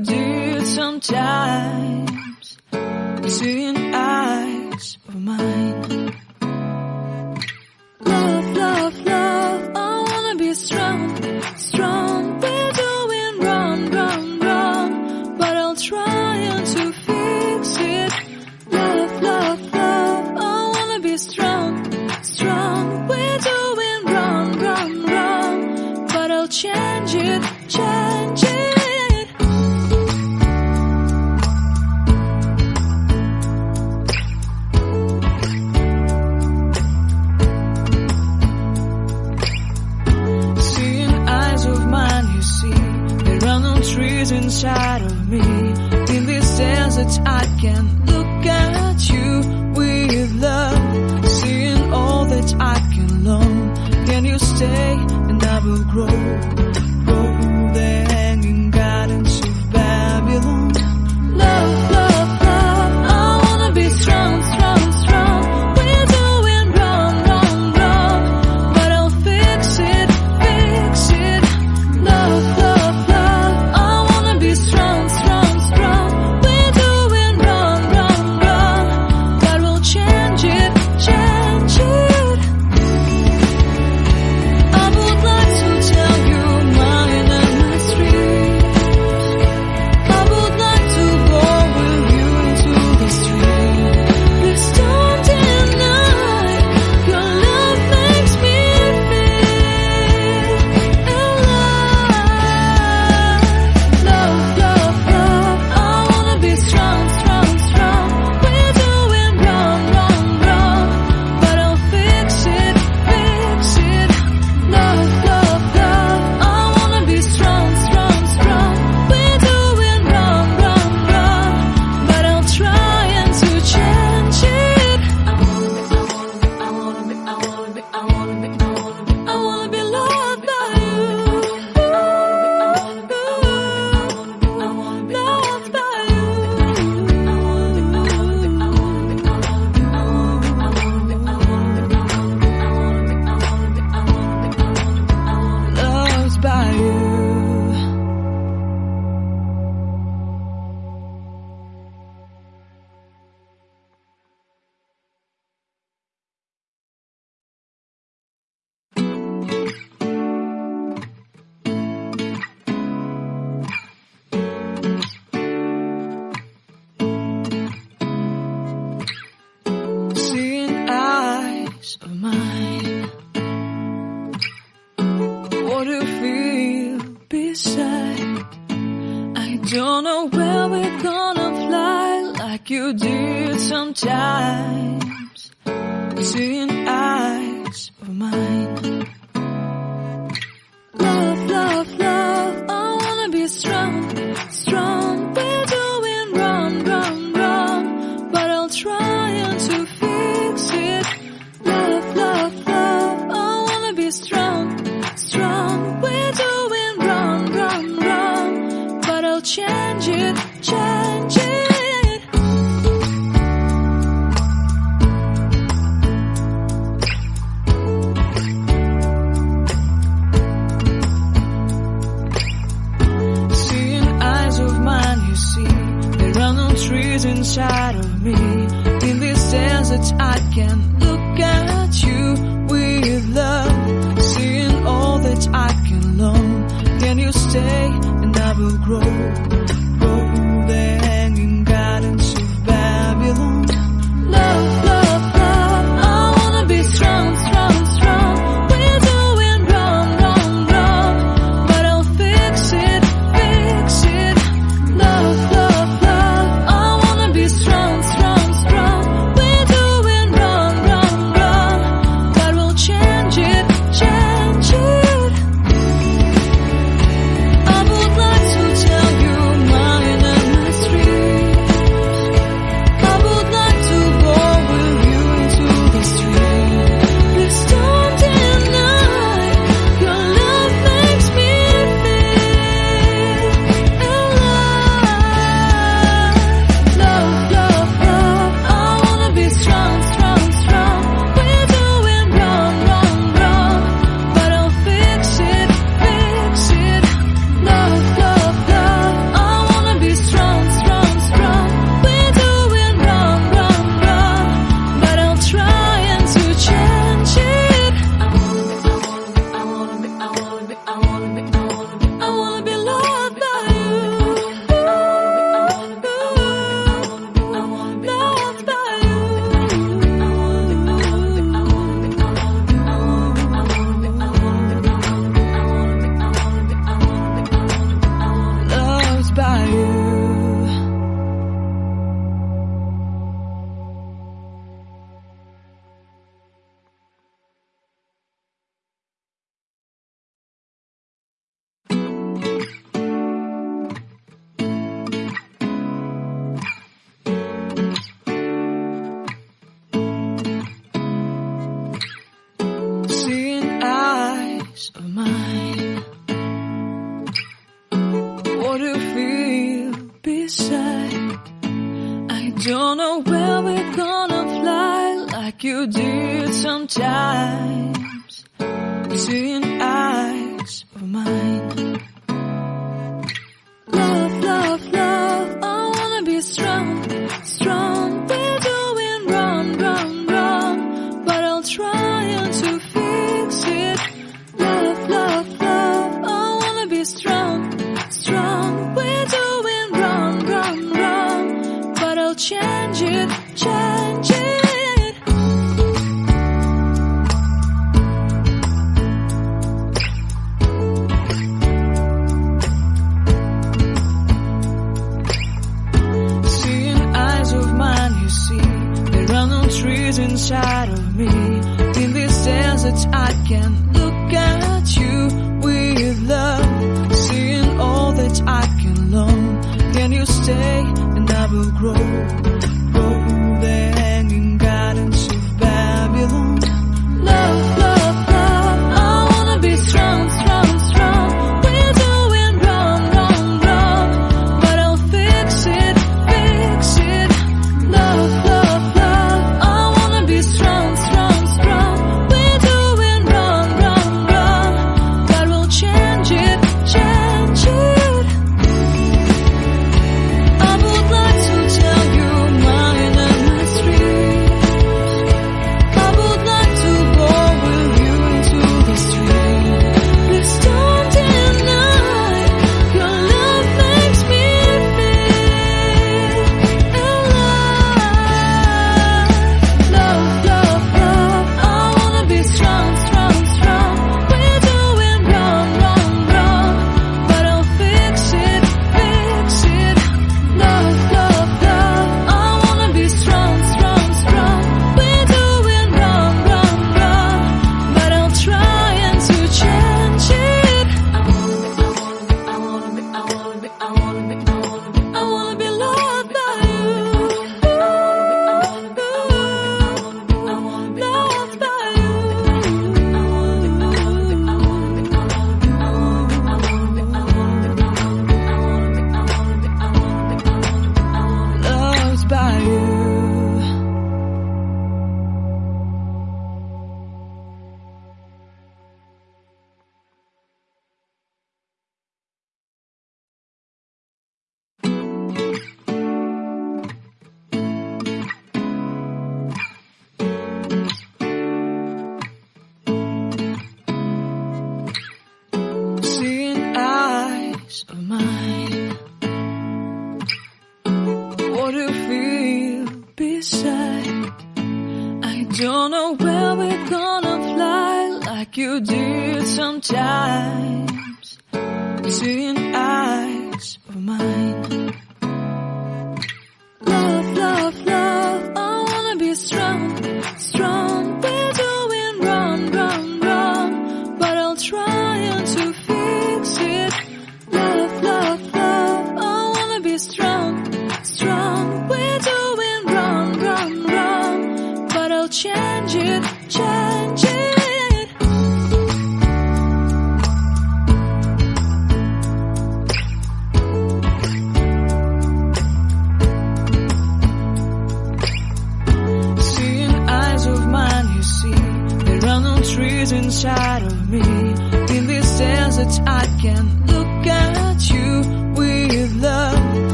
do sometimes. stay and I will grow. you did sometimes Seeing eyes of mine. Love, love, love. I wanna be strong, strong. We're doing wrong, wrong, wrong. But I'll try and to fix it. Love, love, love. I wanna be strong, strong. We're doing wrong, wrong, wrong. But I'll change it, change don't know where we're gonna fly like you did sometimes. Seeing eyes of mine.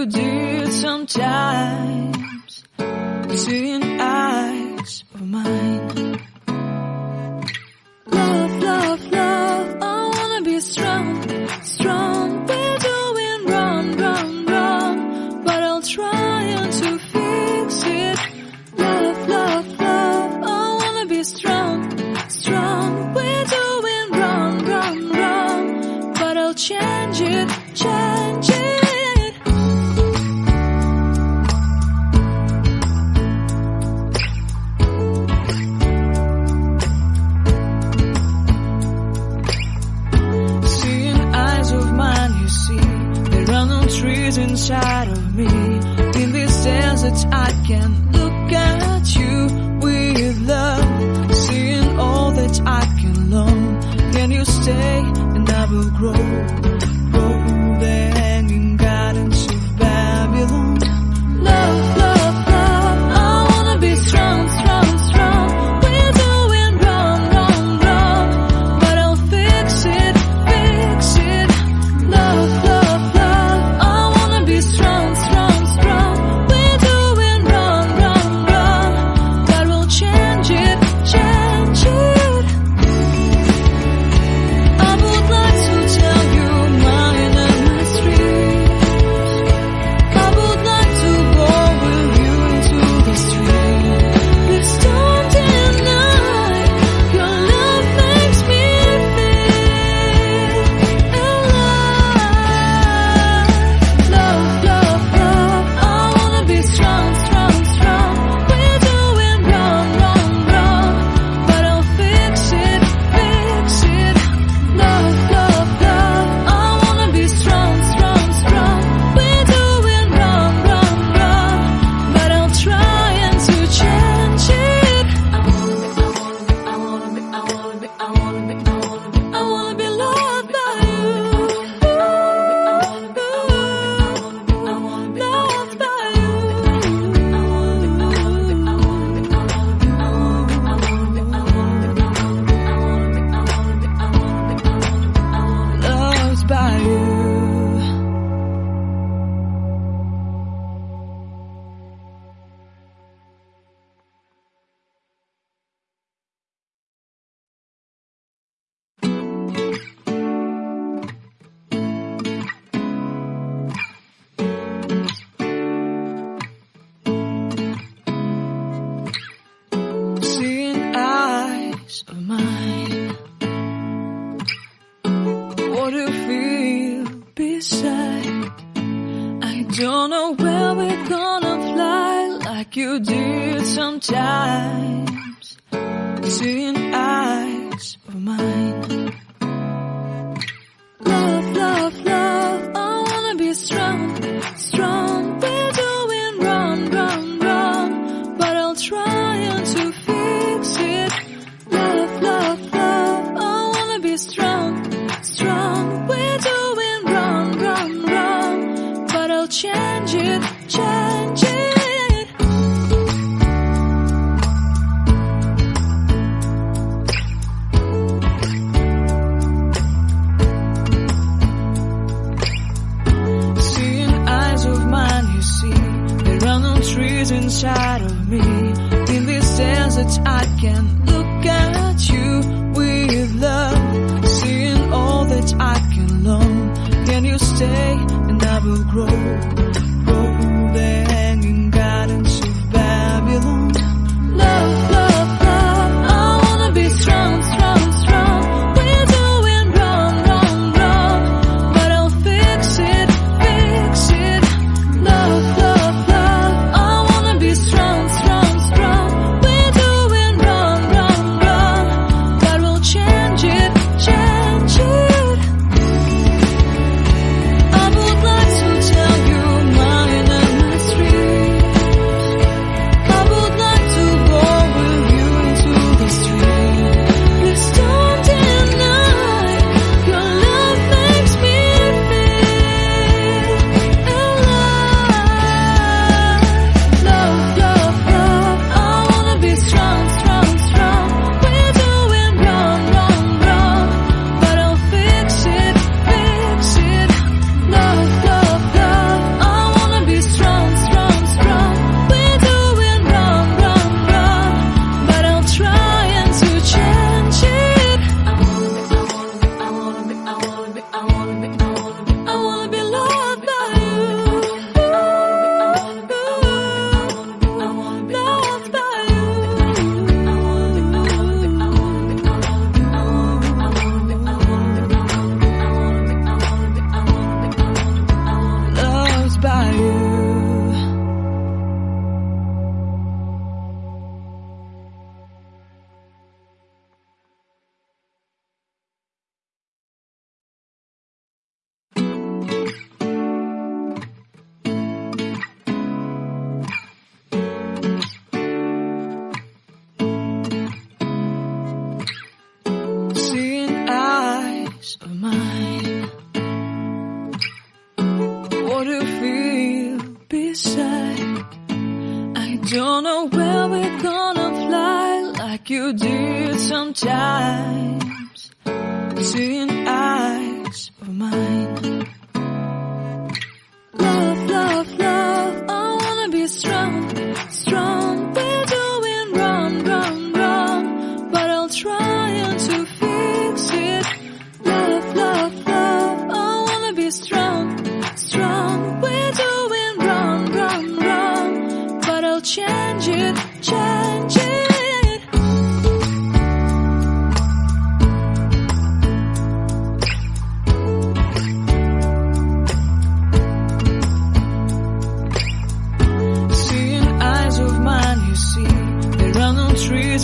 you did sometimes Seeing eyes of mine. Love, love, love. I wanna be strong, strong. We're doing wrong, wrong, wrong. But I'll try to fix it. Love, love, love. I wanna be strong. decide. I don't know where we're gonna fly like you did sometimes. Seeing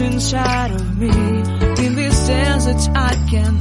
inside of me. In this sense I can